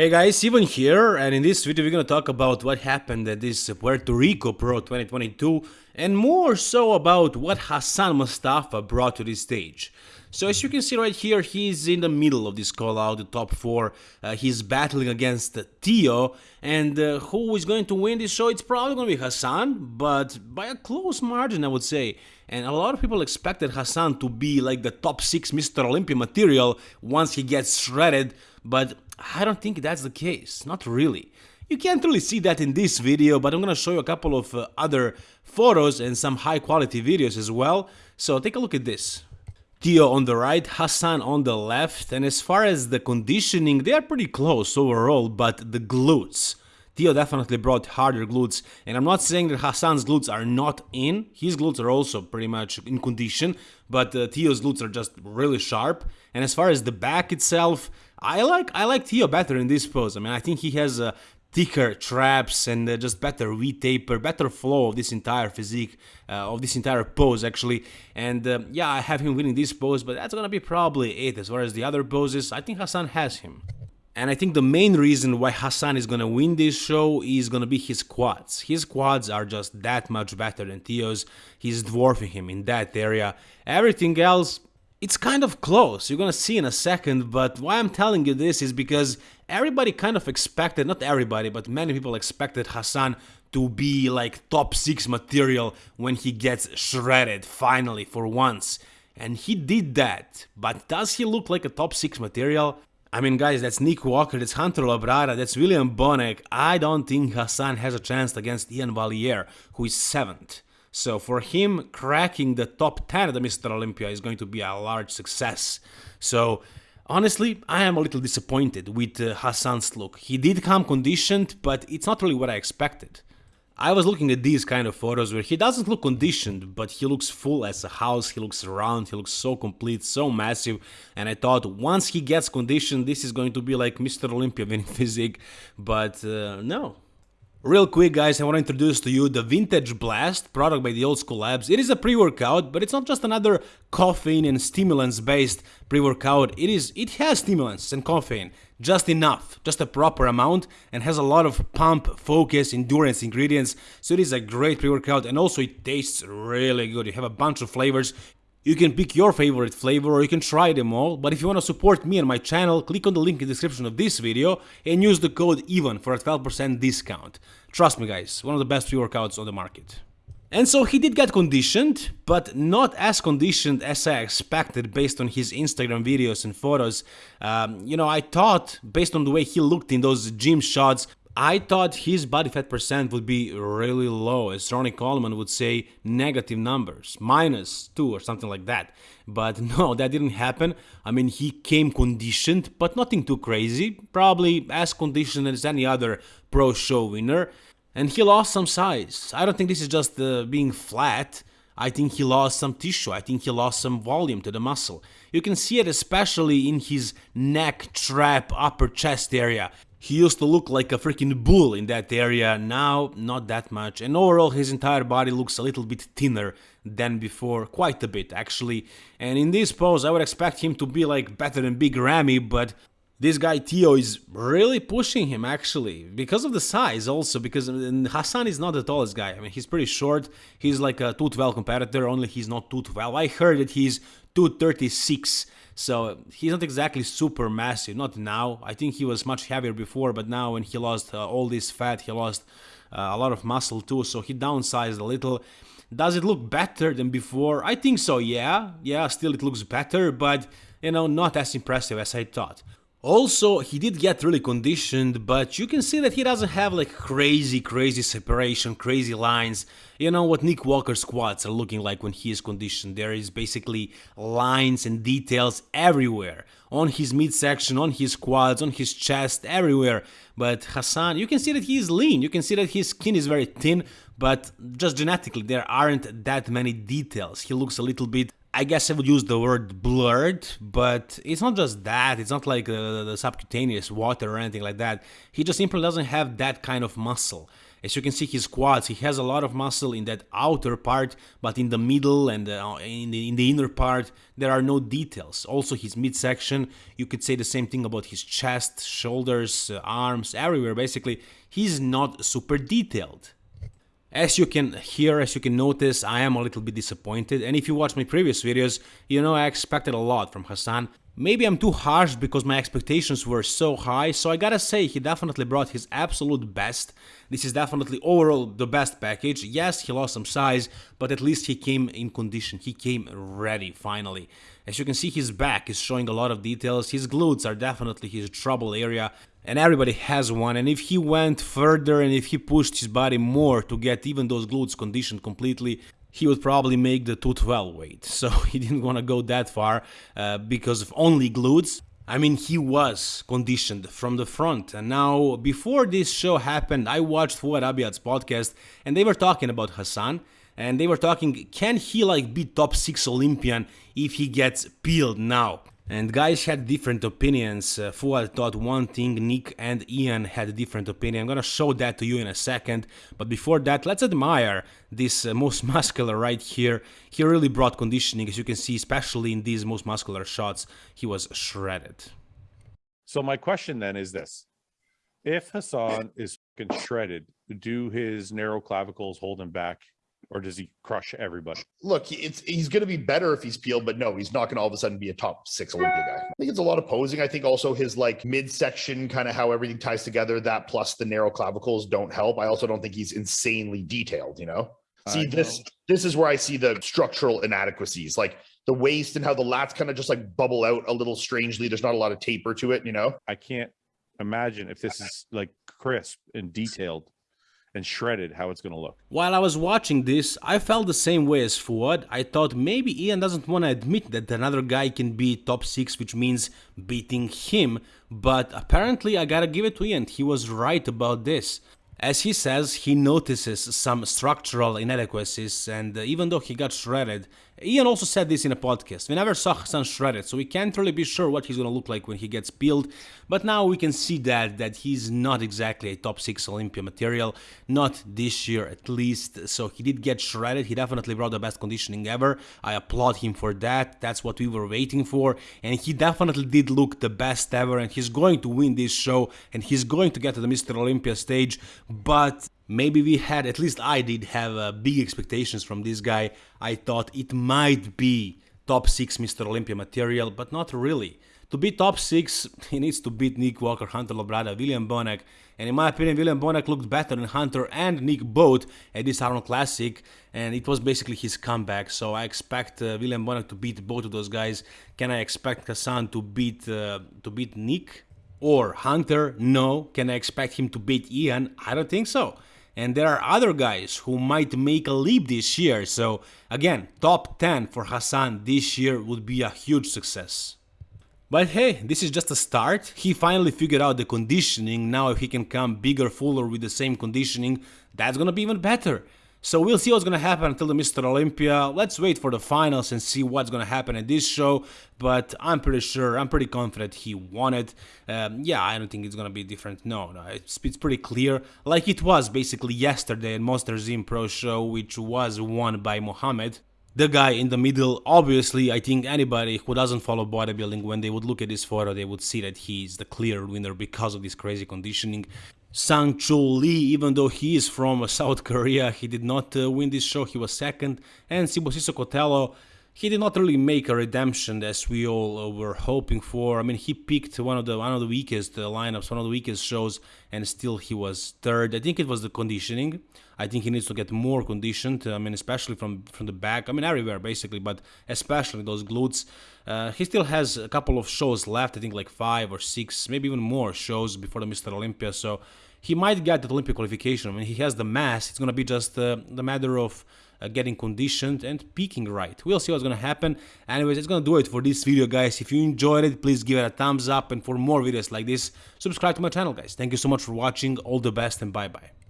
Hey guys, Ivan here, and in this video we're gonna talk about what happened at this Puerto Rico Pro 2022, and more so about what Hassan Mostafa brought to this stage. So as you can see right here, he's in the middle of this call out, the top 4, uh, he's battling against Tio, and uh, who is going to win this show? It's probably gonna be Hassan, but by a close margin I would say. And a lot of people expected Hassan to be like the top 6 Mr. Olympia material once he gets shredded, but I don't think that's the case, not really. You can't really see that in this video, but I'm gonna show you a couple of uh, other photos and some high quality videos as well, so take a look at this. Tio on the right, Hassan on the left, and as far as the conditioning, they are pretty close overall, but the glutes. Tio definitely brought harder glutes, and I'm not saying that Hassan's glutes are not in, his glutes are also pretty much in condition, but uh, Tio's glutes are just really sharp, and as far as the back itself, I like I like Tio better in this pose. I mean, I think he has uh, thicker traps and uh, just better V-taper, better flow of this entire physique, uh, of this entire pose actually. And uh, yeah, I have him winning this pose, but that's gonna be probably it. As far as the other poses, I think Hassan has him. And I think the main reason why Hassan is gonna win this show is gonna be his quads. His quads are just that much better than Tio's. He's dwarfing him in that area. Everything else, it's kind of close, you're gonna see in a second, but why I'm telling you this is because everybody kind of expected, not everybody, but many people expected Hassan to be like top 6 material when he gets shredded finally for once. And he did that, but does he look like a top 6 material? I mean guys, that's Nick Walker, that's Hunter Labrada, that's William Bonac. I don't think Hassan has a chance against Ian Valliere, who is 7th. So for him, cracking the top 10 of the Mr. Olympia is going to be a large success. So honestly, I am a little disappointed with uh, Hassan's look. He did come conditioned, but it's not really what I expected. I was looking at these kind of photos where he doesn't look conditioned, but he looks full as a house, he looks round, he looks so complete, so massive, and I thought once he gets conditioned, this is going to be like Mr. Olympia winning physique, but uh, no, Real quick guys, I want to introduce to you the Vintage Blast, product by the Old School Labs. It is a pre-workout, but it's not just another caffeine and stimulants based pre-workout. It is it has stimulants and caffeine, just enough, just a proper amount and has a lot of pump, focus, endurance ingredients. So it is a great pre-workout and also it tastes really good. You have a bunch of flavors. You can pick your favorite flavor or you can try them all, but if you want to support me and my channel, click on the link in the description of this video and use the code EVEN for a 12% discount. Trust me guys, one of the best pre-workouts on the market. And so he did get conditioned, but not as conditioned as I expected based on his Instagram videos and photos. Um, you know, I thought, based on the way he looked in those gym shots, I thought his body fat percent would be really low, as Ronnie Coleman would say, negative numbers, minus 2 or something like that. But no, that didn't happen. I mean, he came conditioned, but nothing too crazy, probably as conditioned as any other pro show winner. And he lost some size. I don't think this is just uh, being flat. I think he lost some tissue, I think he lost some volume to the muscle. You can see it especially in his neck, trap, upper chest area. He used to look like a freaking bull in that area, now not that much, and overall his entire body looks a little bit thinner than before, quite a bit actually. And in this pose I would expect him to be like better than Big Ramy, but this guy Tio is really pushing him actually because of the size also because Hassan is not the tallest guy. I mean he's pretty short. He's like a 212 competitor only he's not 212. I heard that he's 236 so he's not exactly super massive, not now. I think he was much heavier before, but now when he lost uh, all this fat, he lost uh, a lot of muscle too, so he downsized a little. Does it look better than before? I think so, yeah. Yeah, still it looks better, but, you know, not as impressive as I thought. Also, he did get really conditioned, but you can see that he doesn't have like crazy, crazy separation, crazy lines. You know what Nick Walker's quads are looking like when he is conditioned. There is basically lines and details everywhere. On his midsection, on his quads, on his chest, everywhere. But Hassan, you can see that he is lean, you can see that his skin is very thin, but just genetically there aren't that many details. He looks a little bit I guess I would use the word blurred, but it's not just that. It's not like uh, the subcutaneous water or anything like that. He just simply doesn't have that kind of muscle. As you can see his quads, he has a lot of muscle in that outer part, but in the middle and uh, in, the, in the inner part, there are no details. Also his midsection, you could say the same thing about his chest, shoulders, uh, arms, everywhere basically, he's not super detailed. As you can hear, as you can notice, I am a little bit disappointed, and if you watch my previous videos, you know I expected a lot from Hassan. Maybe I'm too harsh because my expectations were so high, so I gotta say he definitely brought his absolute best. This is definitely overall the best package. Yes, he lost some size, but at least he came in condition, he came ready finally. As you can see, his back is showing a lot of details, his glutes are definitely his trouble area, and everybody has one and if he went further and if he pushed his body more to get even those glutes conditioned completely he would probably make the 212 weight so he didn't want to go that far uh, because of only glutes I mean, he was conditioned from the front. And now, before this show happened, I watched Fouad Abiad's podcast and they were talking about Hassan. And they were talking, can he like be top 6 Olympian if he gets peeled now? And guys had different opinions. Uh, Fouad thought one thing, Nick and Ian had a different opinion. I'm gonna show that to you in a second. But before that, let's admire this uh, most muscular right here. He really brought conditioning, as you can see, especially in these most muscular shots. He was shredded. So my question then is this. If Hassan is shredded, do his narrow clavicles hold him back or does he crush everybody? Look, it's he's going to be better if he's peeled, but no, he's not going to all of a sudden be a top six Olympia guy. I think it's a lot of posing. I think also his like midsection, kind of how everything ties together, that plus the narrow clavicles don't help. I also don't think he's insanely detailed. You know, see this this is where I see the structural inadequacies, like the waist and how the lats kind of just like bubble out a little strangely. There's not a lot of taper to it. You know, I can't imagine if this is like crisp and detailed and shredded how it's going to look. While I was watching this, I felt the same way as Fouad. I thought maybe Ian doesn't want to admit that another guy can be top 6, which means beating him, but apparently I gotta give it to Ian, he was right about this. As he says, he notices some structural inadequacies and uh, even though he got shredded, Ian also said this in a podcast, we never saw Hassan shredded, so we can't really be sure what he's gonna look like when he gets peeled, but now we can see that, that he's not exactly a top 6 Olympia material, not this year at least, so he did get shredded, he definitely brought the best conditioning ever, I applaud him for that, that's what we were waiting for, and he definitely did look the best ever, and he's going to win this show, and he's going to get to the Mr. Olympia stage, but maybe we had, at least I did have uh, big expectations from this guy. I thought it might be top 6 Mr. Olympia material, but not really. To be top 6, he needs to beat Nick Walker, Hunter Labrada, William Bonac, and in my opinion, William Bonac looked better than Hunter and Nick both at this Arnold Classic, and it was basically his comeback, so I expect uh, William Bonac to beat both of those guys. Can I expect Hassan to beat, uh, to beat Nick? Or Hunter? No. Can I expect him to beat Ian? I don't think so and there are other guys who might make a leap this year, so again, top 10 for Hassan this year would be a huge success. But hey, this is just a start, he finally figured out the conditioning, now if he can come bigger, fuller with the same conditioning, that's gonna be even better. So we'll see what's gonna happen until the Mr. Olympia. Let's wait for the finals and see what's gonna happen at this show. But I'm pretty sure, I'm pretty confident he won it. Um, yeah, I don't think it's gonna be different. No, no, it's, it's pretty clear. Like it was basically yesterday at Monster Zim Pro Show, which was won by Mohamed. The guy in the middle, obviously, I think anybody who doesn't follow bodybuilding, when they would look at this photo, they would see that he's the clear winner because of this crazy conditioning. Sang Chul Lee, even though he is from South Korea, he did not uh, win this show, he was second. And Sibusiso Kotelo, he did not really make a redemption as we all uh, were hoping for. I mean, he picked one of the one of the weakest uh, lineups, one of the weakest shows, and still he was third. I think it was the conditioning. I think he needs to get more conditioned. I mean, especially from from the back. I mean, everywhere basically, but especially those glutes. Uh, he still has a couple of shows left. I think like five or six, maybe even more shows before the Mr. Olympia. So he might get the Olympic qualification. I mean, he has the mass. It's gonna be just uh, the matter of uh, getting conditioned and peaking right. We'll see what's gonna happen. Anyways, it's gonna do it for this video, guys. If you enjoyed it, please give it a thumbs up. And for more videos like this, subscribe to my channel, guys. Thank you so much for watching. All the best and bye-bye.